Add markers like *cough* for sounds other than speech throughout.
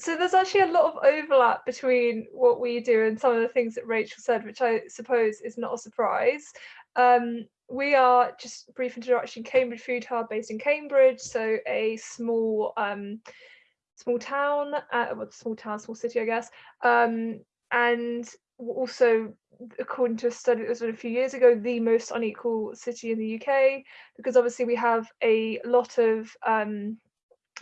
so there's actually a lot of overlap between what we do and some of the things that Rachel said, which I suppose is not a surprise. Um, we are just brief introduction Cambridge Food Hub based in Cambridge, so a small um, small town, uh, well, small town, small city, I guess, um, and also according to a study that was done a few years ago, the most unequal city in the UK, because obviously we have a lot of um,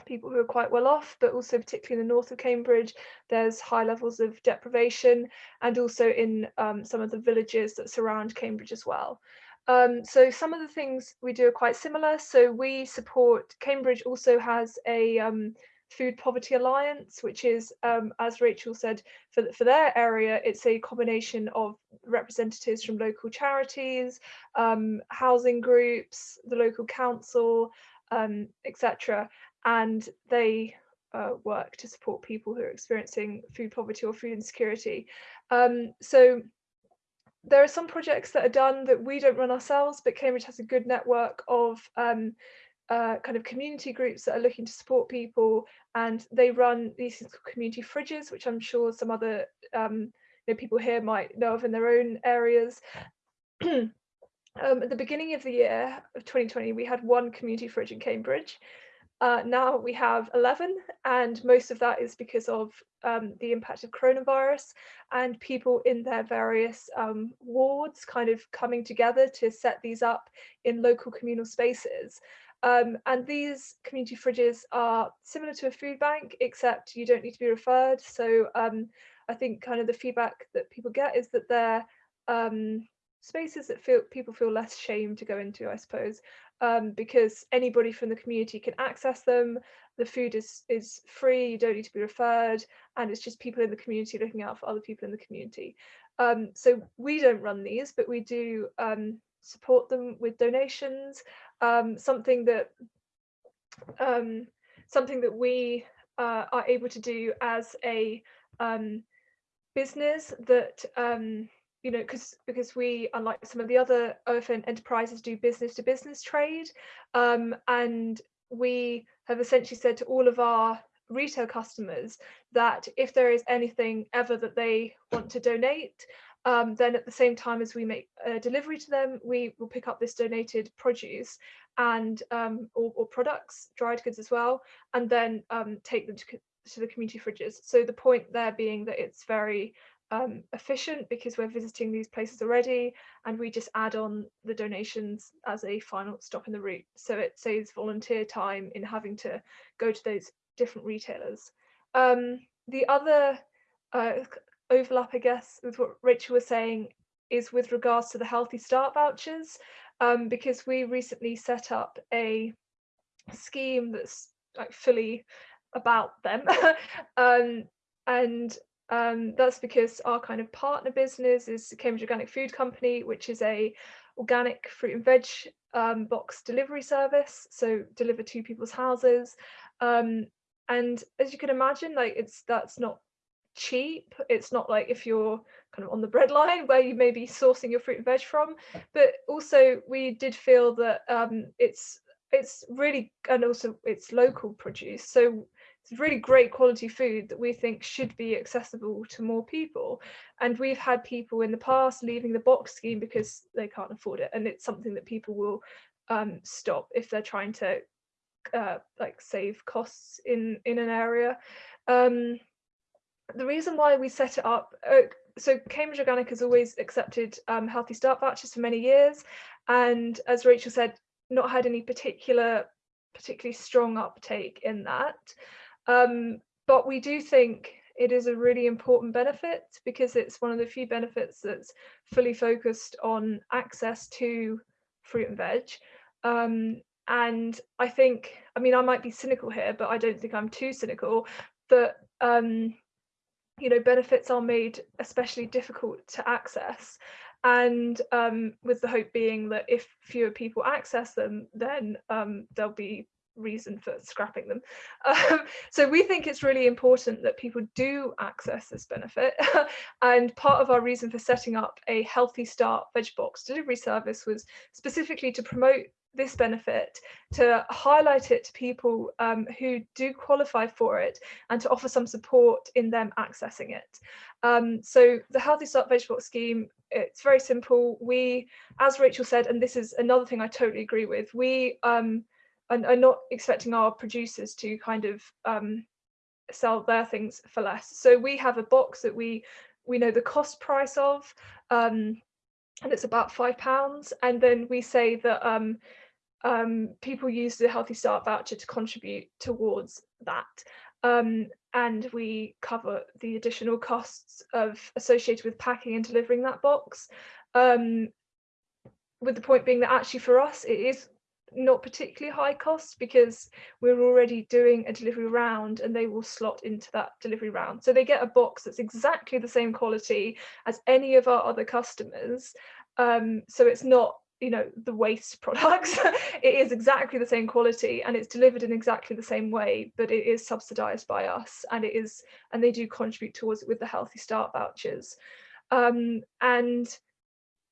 people who are quite well off, but also particularly in the north of Cambridge, there's high levels of deprivation and also in um, some of the villages that surround Cambridge as well. Um, so some of the things we do are quite similar. So we support, Cambridge also has a um, Food Poverty Alliance, which is, um, as Rachel said, for, for their area, it's a combination of representatives from local charities, um, housing groups, the local council, um, etc. And they uh, work to support people who are experiencing food poverty or food insecurity. Um, so there are some projects that are done that we don't run ourselves, but Cambridge has a good network of um, uh, kind of community groups that are looking to support people and they run these community fridges, which I'm sure some other um, you know, people here might know of in their own areas. *clears throat* um, at the beginning of the year of 2020, we had one community fridge in Cambridge. Uh, now we have 11 and most of that is because of um, the impact of coronavirus and people in their various um, wards kind of coming together to set these up in local communal spaces. Um, and these community fridges are similar to a food bank, except you don't need to be referred. So um, I think kind of the feedback that people get is that they're um, spaces that feel people feel less shame to go into, I suppose, um, because anybody from the community can access them. The food is is free, you don't need to be referred, and it's just people in the community looking out for other people in the community. Um, so we don't run these, but we do um, support them with donations um, something that um, something that we uh, are able to do as a um, business that you know because because we unlike some of the other OFN enterprises do business to business trade um, and we have essentially said to all of our retail customers that if there is anything ever that they want to donate um, then at the same time as we make a delivery to them, we will pick up this donated produce and um, or, or, products, dried goods as well, and then um, take them to, to the community fridges. So the point there being that it's very um, efficient because we're visiting these places already and we just add on the donations as a final stop in the route. So it saves volunteer time in having to go to those different retailers. Um, the other uh, overlap, I guess, with what Rachel was saying is with regards to the Healthy Start vouchers, um, because we recently set up a scheme that's like fully about them. *laughs* um, and um, that's because our kind of partner business is Cambridge Organic Food Company, which is a organic fruit and veg um, box delivery service. So deliver to people's houses. Um, and as you can imagine, like it's that's not cheap. It's not like if you're kind of on the breadline where you may be sourcing your fruit and veg from, but also we did feel that um, it's it's really and also it's local produce. So it's really great quality food that we think should be accessible to more people. And we've had people in the past leaving the box scheme because they can't afford it. And it's something that people will um, stop if they're trying to uh, like save costs in in an area. Um, the reason why we set it up, uh, so Cambridge Organic has always accepted um, Healthy Start vouchers for many years. And as Rachel said, not had any particular, particularly strong uptake in that. Um, but we do think it is a really important benefit because it's one of the few benefits that's fully focused on access to fruit and veg. Um, and I think, I mean, I might be cynical here, but I don't think I'm too cynical, that um, you know benefits are made especially difficult to access and um, with the hope being that if fewer people access them then um, there'll be reason for scrapping them um, so we think it's really important that people do access this benefit *laughs* and part of our reason for setting up a healthy start veg box delivery service was specifically to promote this benefit to highlight it to people um, who do qualify for it and to offer some support in them accessing it. Um, so the Healthy Start Vegetable Box scheme, it's very simple. We, as Rachel said, and this is another thing I totally agree with, we are, are not expecting our producers to kind of um, sell their things for less. So we have a box that we we know the cost price of, um, and it's about five pounds. And then we say that um, um, people use the Healthy Start voucher to contribute towards that. Um, and we cover the additional costs of associated with packing and delivering that box. Um, with the point being that actually for us, it is not particularly high cost because we're already doing a delivery round and they will slot into that delivery round. So they get a box that's exactly the same quality as any of our other customers. Um, so it's not you know the waste *laughs* products it is exactly the same quality and it's delivered in exactly the same way but it is subsidized by us and it is and they do contribute towards it with the healthy start vouchers um, and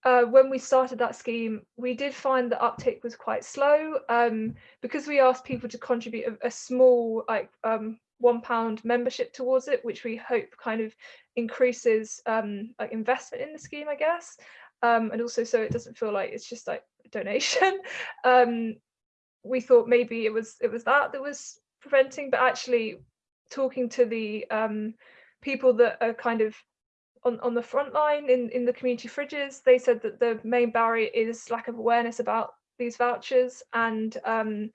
uh, when we started that scheme we did find the uptake was quite slow um, because we asked people to contribute a, a small like um, one pound membership towards it which we hope kind of increases um, like investment in the scheme i guess um, and also so it doesn't feel like it's just like a *laughs* donation. um, we thought maybe it was it was that that was preventing, but actually talking to the um, people that are kind of on, on the front line in, in the community fridges, they said that the main barrier is lack of awareness about these vouchers and um,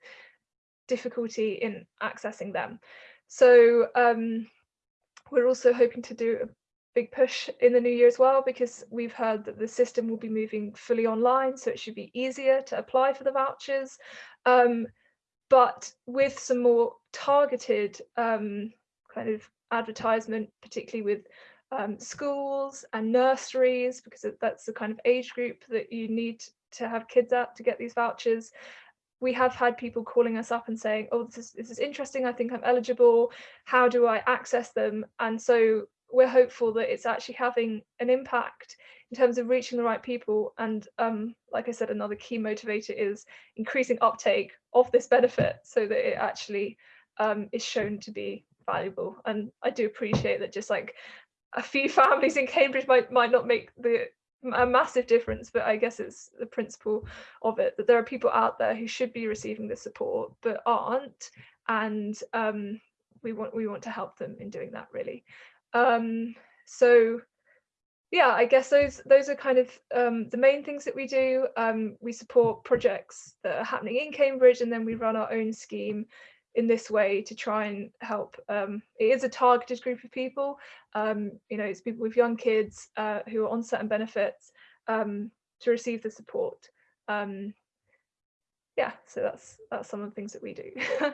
difficulty in accessing them. So um, we're also hoping to do a big push in the new year as well because we've heard that the system will be moving fully online so it should be easier to apply for the vouchers um, but with some more targeted um, kind of advertisement particularly with um, schools and nurseries because that's the kind of age group that you need to have kids at to get these vouchers we have had people calling us up and saying oh this is this is interesting i think i'm eligible how do i access them and so we're hopeful that it's actually having an impact in terms of reaching the right people. And um, like I said, another key motivator is increasing uptake of this benefit so that it actually um, is shown to be valuable. And I do appreciate that just like a few families in Cambridge might might not make the a massive difference, but I guess it's the principle of it that there are people out there who should be receiving the support but aren't, and um, we want we want to help them in doing that really. Um, so yeah, I guess those those are kind of um, the main things that we do. Um, we support projects that are happening in Cambridge, and then we run our own scheme in this way to try and help. Um, it is a targeted group of people. Um, you know, it's people with young kids uh, who are on certain benefits um, to receive the support. Um, yeah, so that's that's some of the things that we do. *laughs*